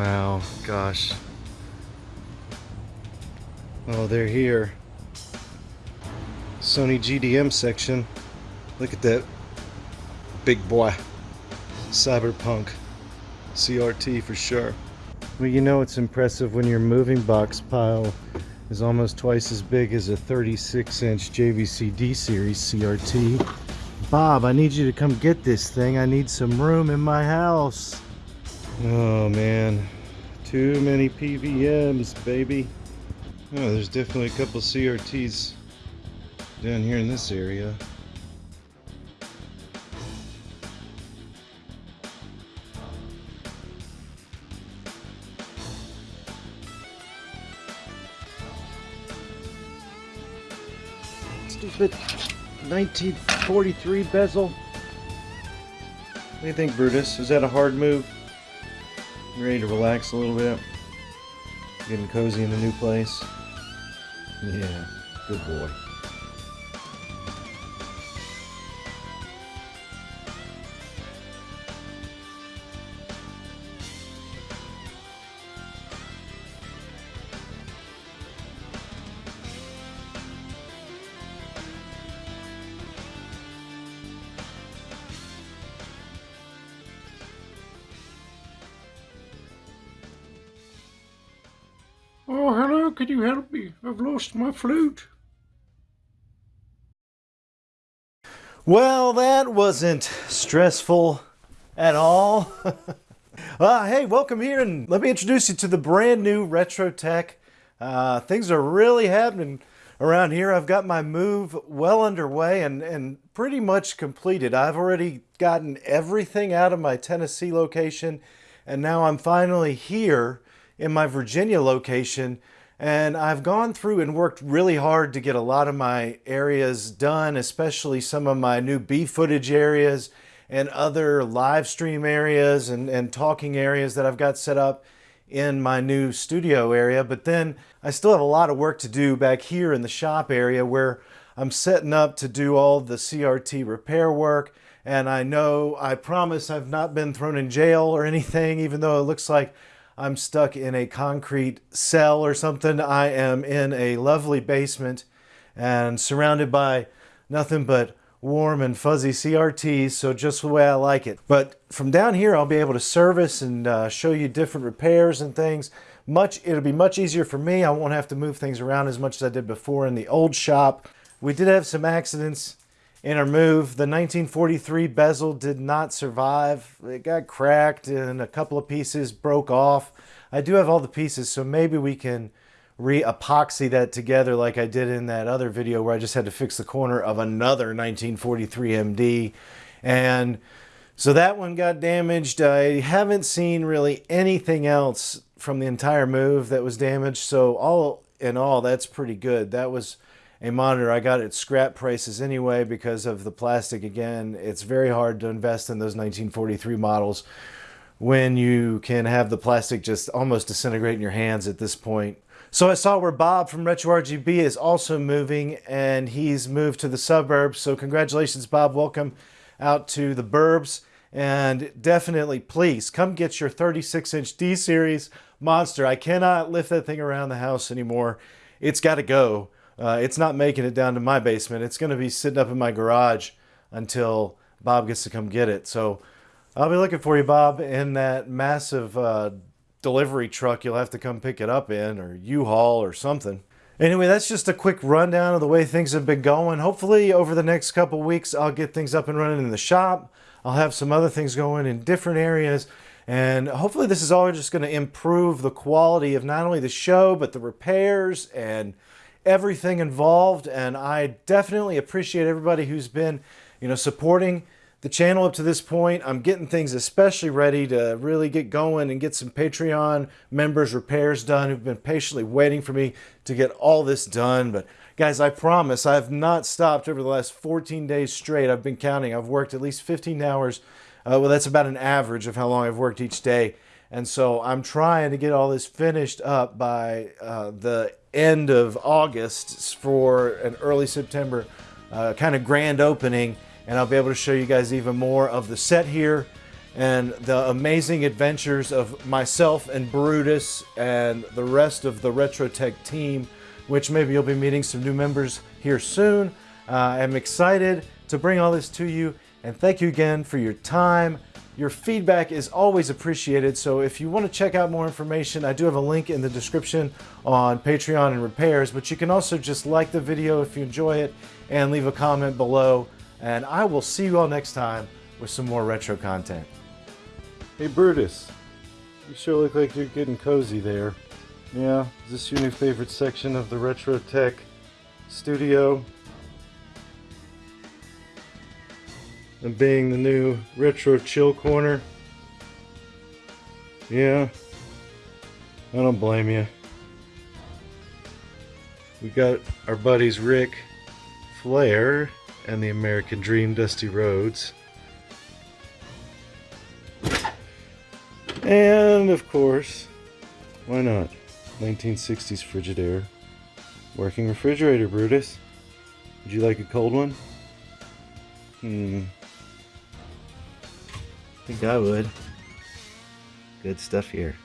Wow, gosh. Oh, they're here. Sony GDM section. Look at that big boy. Cyberpunk. CRT for sure. Well, you know it's impressive when your moving box pile is almost twice as big as a 36 inch JVC D series CRT. Bob, I need you to come get this thing. I need some room in my house. Oh man, too many PVMs, baby. Oh, there's definitely a couple CRTs down here in this area. Stupid 1943 bezel. What do you think, Brutus? Is that a hard move? Ready to relax a little bit? Getting cozy in the new place? Yeah, good boy. Can you help me? I've lost my flute. Well, that wasn't stressful at all. uh, hey, welcome here and let me introduce you to the brand new Retro Tech. Uh, things are really happening around here. I've got my move well underway and, and pretty much completed. I've already gotten everything out of my Tennessee location and now I'm finally here in my Virginia location and I've gone through and worked really hard to get a lot of my areas done, especially some of my new B footage areas and other live stream areas and, and talking areas that I've got set up in my new studio area. But then I still have a lot of work to do back here in the shop area where I'm setting up to do all the CRT repair work. And I know, I promise I've not been thrown in jail or anything, even though it looks like I'm stuck in a concrete cell or something. I am in a lovely basement and surrounded by nothing but warm and fuzzy CRTs, so just the way I like it. But from down here, I'll be able to service and uh, show you different repairs and things. Much, it'll be much easier for me. I won't have to move things around as much as I did before in the old shop. We did have some accidents in our move. The 1943 bezel did not survive. It got cracked and a couple of pieces broke off. I do have all the pieces, so maybe we can re-epoxy that together like I did in that other video where I just had to fix the corner of another 1943 MD. And so that one got damaged. I haven't seen really anything else from the entire move that was damaged. So all in all, that's pretty good. That was a monitor. I got it scrap prices anyway because of the plastic. Again, it's very hard to invest in those 1943 models when you can have the plastic just almost disintegrate in your hands at this point. So I saw where Bob from Retro RGB is also moving and he's moved to the suburbs. So congratulations, Bob. Welcome out to the burbs. And definitely, please come get your 36 inch D series monster. I cannot lift that thing around the house anymore. It's got to go. Uh, it's not making it down to my basement. It's going to be sitting up in my garage until Bob gets to come get it. So I'll be looking for you, Bob, in that massive uh, delivery truck you'll have to come pick it up in, or U-Haul or something. Anyway, that's just a quick rundown of the way things have been going. Hopefully, over the next couple weeks, I'll get things up and running in the shop. I'll have some other things going in different areas. And hopefully this is all just going to improve the quality of not only the show, but the repairs and everything involved. And I definitely appreciate everybody who's been, you know, supporting the channel up to this point. I'm getting things especially ready to really get going and get some Patreon members repairs done who've been patiently waiting for me to get all this done. But guys, I promise I've not stopped over the last 14 days straight. I've been counting. I've worked at least 15 hours. Uh, well, that's about an average of how long I've worked each day. And so I'm trying to get all this finished up by uh, the end of August for an early September uh, kind of grand opening and I'll be able to show you guys even more of the set here and the amazing adventures of myself and Brutus and the rest of the RetroTech team, which maybe you'll be meeting some new members here soon. Uh, I'm excited to bring all this to you, and thank you again for your time. Your feedback is always appreciated, so if you want to check out more information, I do have a link in the description on Patreon and repairs, but you can also just like the video if you enjoy it and leave a comment below, and I will see you all next time with some more retro content. Hey Brutus, you sure look like you're getting cozy there. Yeah, is this your new favorite section of the Retro Tech studio? And being the new Retro Chill Corner? Yeah, I don't blame you. We got our buddies Ric, Flair, and the American Dream Dusty Rhodes. And of course, why not? 1960s Frigidaire. Working refrigerator, Brutus. Would you like a cold one? Hmm. I think I would. Good stuff here.